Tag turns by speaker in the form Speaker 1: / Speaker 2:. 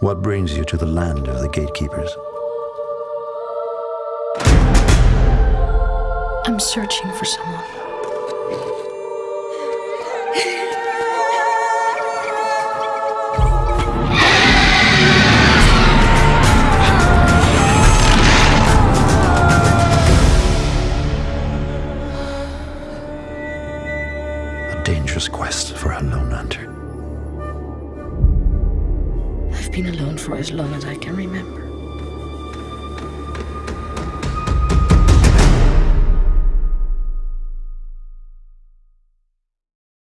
Speaker 1: What brings you to the land of the gatekeepers?
Speaker 2: I'm searching for someone.
Speaker 1: Dangerous quest for a lone hunter.
Speaker 2: I've been alone for as long as I can remember.